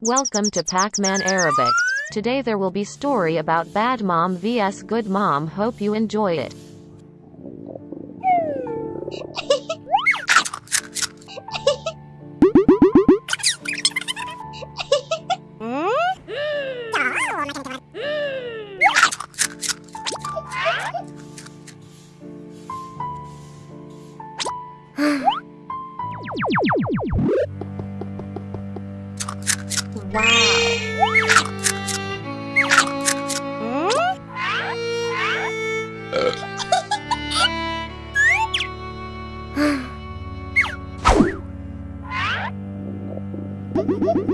Welcome to Pac-Man Arabic. Today there will be story about bad mom vs good mom. Hope you enjoy it. Wow. Hmm?